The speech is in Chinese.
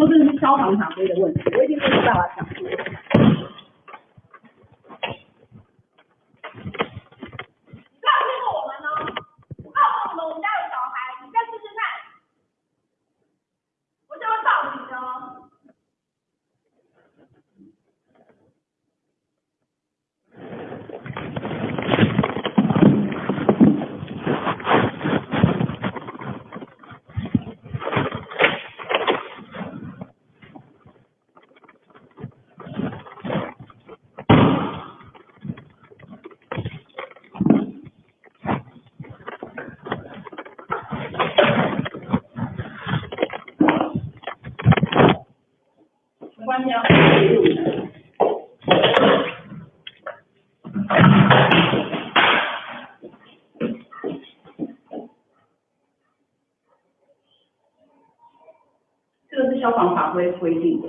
说这是消防法规的问题，我一定会有办法讲这个是消防法规规定的，